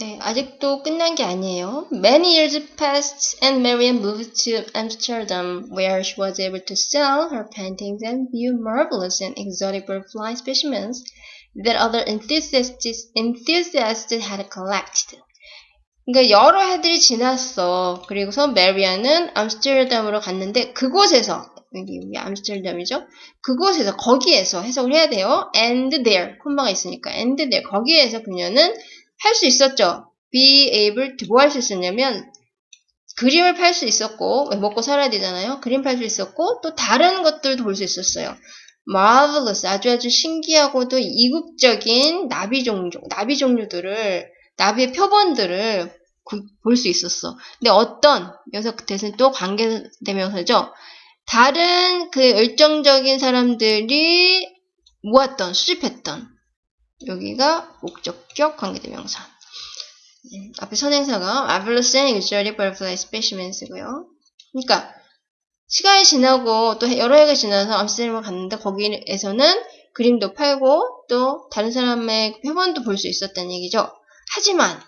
네, 아직도 끝난 게 아니에요. Many years passed and Marian moved to Amsterdam where she was able to sell her paintings and view marvelous and exotic butterfly specimens that other enthusiasts, enthusiasts had collected. 그러니까 여러 해들이 지났어. 그리고서 메리안은 암스테르담으로 갔는데 그곳에서 여기 우리 암스테르담이죠. 그곳에서 거기에서 해석을 해야 돼요. And there 콤마가 있으니까 and there 거기에서 그녀는 할 수 있었죠. Be able to 뭐 할 수 있었냐면 그림을 팔 수 있었고 먹고 살아야 되잖아요. 그림 팔 수 있었고 또 다른 것들도 볼 수 있었어요. marvelous 아주 아주 신기하고도 이국적인 나비 종류 나비 종류들을 나비의 표본들을 볼 수 있었어. 근데 어떤 여기서 대신 또 관계대명사죠. 다른 그 열정적인 사람들이 모았던 수집했던 여기가 목적격 관계대명사. 음, 앞에 선행사가 marvelous and exotic butterfly specimens고요. 그러니까 시간이 지나고 또 여러 해가 지나서 암스테르담을 갔는데 거기에서는 그림도 팔고 또 다른 사람의 표본도 볼 수 있었다는 얘기죠. 하지만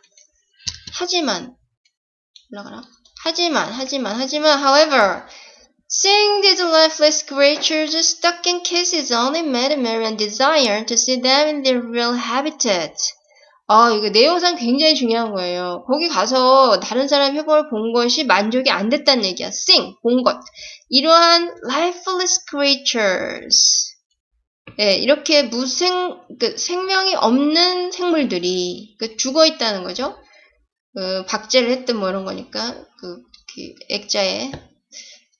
하지만 올라가라. 하지만 하지만 하지만 however Seeing these lifeless creatures stuck in cases only made Marian desire to see them in their real habitat. 아, 이거 내용상 굉장히 중요한 거예요. 거기 가서 다른 사람 표본을 본 것이 만족이 안 됐다는 얘기야. Seeing, 본 것. 이러한 lifeless creatures. 예, 이렇게 무생, 그 생명이 없는 생물들이 그 죽어 있다는 거죠. 그 박제를 했든 뭐 이런 거니까 그, 그 액자에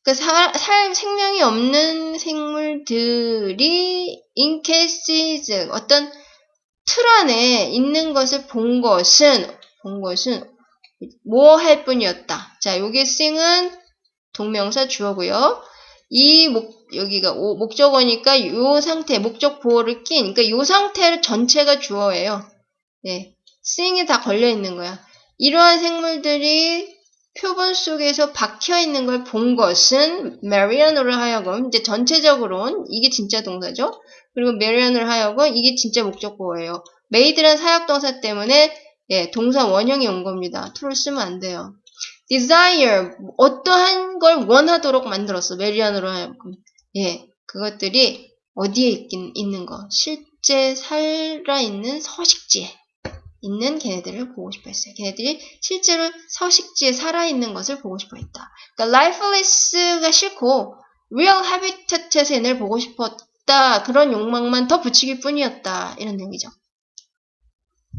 그 살, 살 생명이 없는 생물들이 인캐시즈 어떤 틀 안에 있는 것을 본 것은 본 것은 뭐 할 뿐이었다. 자, 여기 sing은 동명사 주어고요. 이 목, 여기가 오, 목적어니까 요 상태, 목적 보호를 낀, 그러니까 요 상태 전체가 주어예요. 네. seeing이 다 걸려 있는 거야. 이러한 생물들이 표본 속에서 박혀 있는 걸 본 것은 메리안으로 하여금 이제 전체적으로는 이게 진짜 동사죠. 그리고 메리안으로 하여금 이게 진짜 목적보예요. made란 사역 동사 때문에 예, 동사 원형이 온 겁니다. to를 쓰면 안 돼요. desire 어떠한 걸 원하도록 만들었어. 메리안으로 하여금 예, 그것들이 어디에 있긴 있는 거 실제 살아있는 서식지에 있는 걔네들을 보고 싶어 했어요. 걔네들이 실제로 서식지에 살아있는 것을 보고 싶어 했다. 그러니까 lifeless가 싫고 real habitat에서 얘네를 보고 싶었다. 그런 욕망만 더 붙이길 뿐이었다. 이런 얘기죠.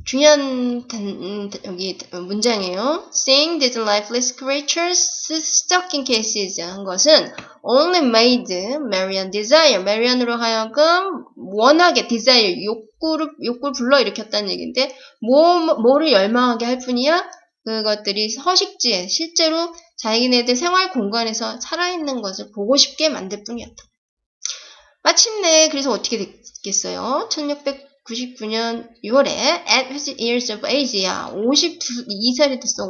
중요한 단, 여기 문장이에요. Seeing these lifeless creatures stuck in cases 한 것은 only made Marian desire. Marian으로 하여금 원하게 desire 욕구를 욕구를 불러일으켰다는 얘기인데 뭐 뭐를 열망하게 할 뿐이야. 그것들이 서식지에 실제로 자기네들 생활 공간에서 살아있는 것을 보고 싶게 만들 뿐이었다. 마침내 그래서 어떻게 됐겠어요? 1600 99년 6월에 at 50 years of age야. 52살이 됐어.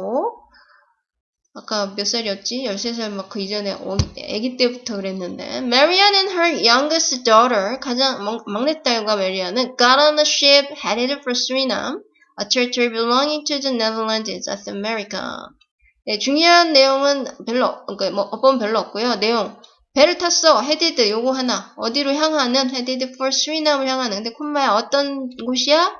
아까 몇 살이었지? 13살 막 그 이전에 아기 때부터 그랬는데 Marianne and her youngest daughter 가장 막내딸과 메리안은 got on a ship headed for Suriname, a territory belonging to the Netherlands in South America. 네, 중요한 내용은 별로, 그러니까 뭐 어법 별로 없고요. 내용 배를 탔어. headed 요거 하나. 어디로 향하는? headed for 수리남을 향하는. 근데 콤마야 어떤 곳이야?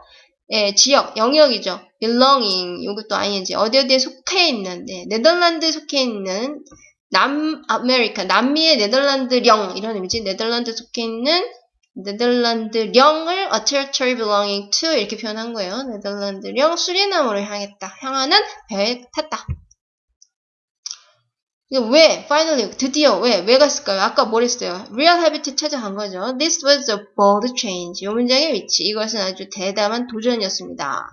예, 지역, 영역이죠. belonging 요것도 ing. 어디 어디에 속해 있는. 네, 네덜란드에 속해 있는 남아메리카, 남미의 네덜란드령 이런 의미지. 네덜란드 속해 있는 네덜란드령을 a territory belonging to 이렇게 표현한 거예요. 네덜란드령 수리남으로 향했다. 향하는 배에 탔다. 왜? Finally, 드디어 왜? 왜 갔을까요? 아까 뭘 했어요? Real habitat 찾아간 거죠. This was a bold change. 이 문장의 위치. 이것은 아주 대담한 도전이었습니다.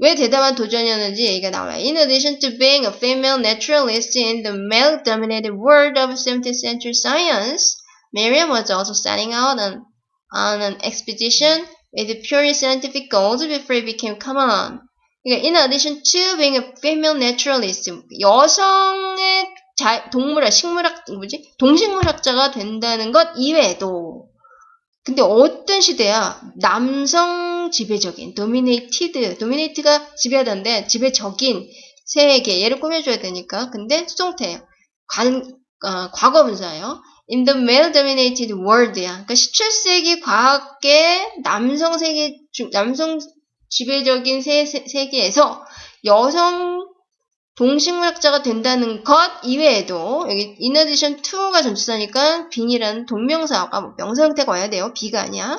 왜 대담한 도전이었는지 얘기가 나와요. In addition to being a female naturalist in the male-dominated world of 17th century science, Miriam was also setting out on, on an expedition with purely scientific goals before it became common. 그러니까 in addition to being a female naturalist, 여성의 자, 동물학, 식물학, 뭐지? 동식물학자가 된다는 것 이외에도 근데 어떤 시대야? 남성 지배적인, dominated, dominate가 지배하던데, 지배적인 세계, 얘를 꾸며줘야 되니까. 근데 수동태예요. 관, 어, 과거 분사예요. In the male-dominated world야. 그러니까 17세기 과학계 남성 세계, 남성 지배적인 세, 세, 세계에서 여성 동식물학자가 된다는 것 이외에도 여기 in addition to가 전치사니까 빈이라는 동명사가 뭐 명사 형태가 와야 돼요. 비가 아니야.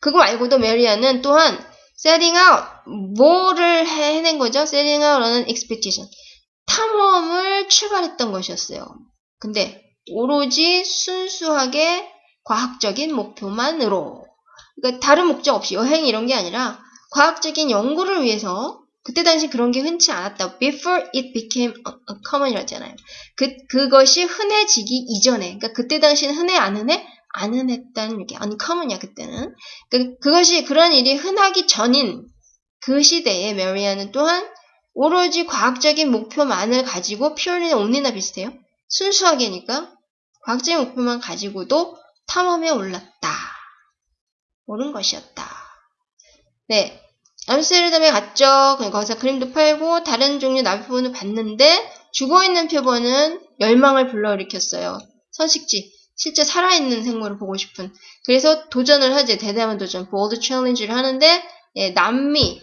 그거 말고도 메리아는 또한 setting out 뭐를 해낸 거죠? setting out라는 expedition 탐험을 출발했던 것이었어요. 근데 오로지 순수하게 과학적인 목표만으로 그러니까 다른 목적 없이 여행 이런 게 아니라 과학적인 연구를 위해서 그때 당시 그런 게 흔치 않았다. Before it became common이라잖아요. 그 그것이 흔해지기 이전에, 그러니까 그때 당시는 흔해 안 흔해? 안 흔했다는 게 uncommon이야 그때는. 그 그것이 그런 일이 흔하기 전인 그 시대에 메리아는 또한 오로지 과학적인 목표만을 가지고 purely는 only나 비슷해요. 순수하게니까 과학적인 목표만 가지고도 탐험에 올랐다. 옳은 것이었다. 네. 암스테르담에 갔죠. 거기서 그림도 팔고 다른 종류 나비표본을 봤는데 죽어있는 표본은 열망을 불러일으켰어요. 선식지. 실제 살아있는 생물을 보고 싶은. 그래서 도전을 하지. 대담한 도전. 보드 챌린지를 하는데 예, 남미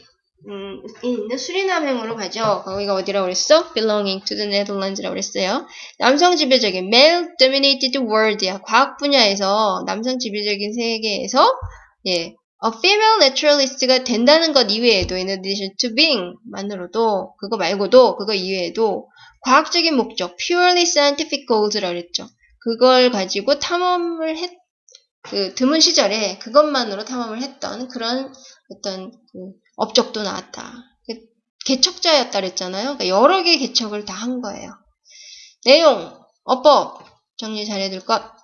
음, 있는 수리남행으로 가죠. 거기가 어디라고 그랬어? belonging to the Netherlands라고 그랬어요. 남성 지배적인 male dominated world야. 과학 분야에서 남성 지배적인 세계에서 예, a female naturalist가 된다는 것 이외에도 in addition to being 만으로도 그거 말고도 그거 이외에도 과학적인 목적 purely scientific goals라고 그랬죠. 그걸 가지고 탐험을 했, 그 드문 시절에 그것만으로 탐험을 했던 그런 어떤 그 업적도 나왔다. 개척자였다 그랬잖아요. 그러니까 여러 개의 개척을 다 한 거예요. 내용, 어법 정리 잘해둘 것.